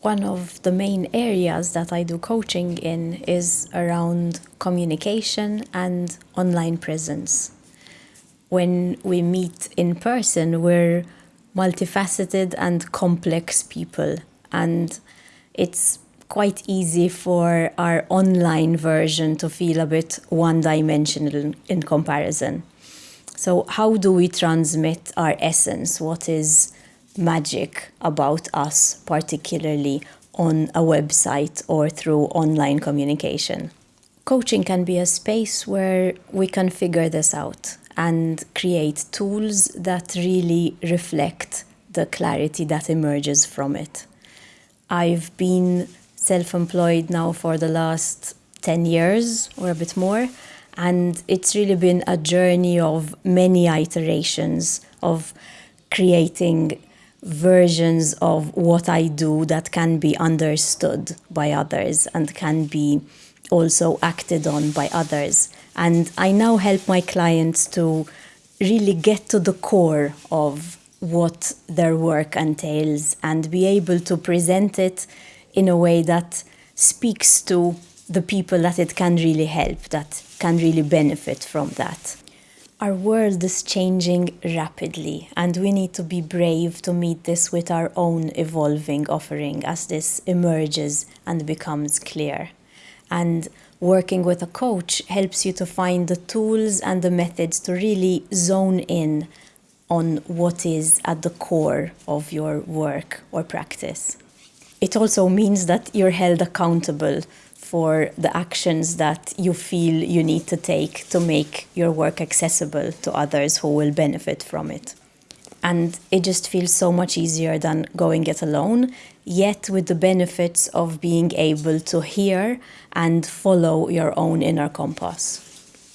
One of the main areas that I do coaching in is around communication and online presence. When we meet in person, we're multifaceted and complex people, and it's quite easy for our online version to feel a bit one dimensional in comparison. So, how do we transmit our essence? What is magic about us, particularly on a website or through online communication? Coaching can be a space where we can figure this out and create tools that really reflect the clarity that emerges from it. I've been self employed now for the last 10 years or a bit more, and it's really been a journey of many iterations of creating versions of what I do that can be understood by others and can be also acted on by others. And I now help my clients to really get to the core of what their work entails and be able to present it in a way that speaks to the people that it can really help, that can really benefit from that. Our world is changing rapidly, and we need to be brave to meet this with our own evolving offering as this emerges and becomes clear. And working with a coach helps you to find the tools and the methods to really zone in on what is at the core of your work or practice. It also means that you're held accountable for the actions that you feel you need to take to make your work accessible to others who will benefit from it. And it just feels so much easier than going it alone, yet with the benefits of being able to hear and follow your own inner compass.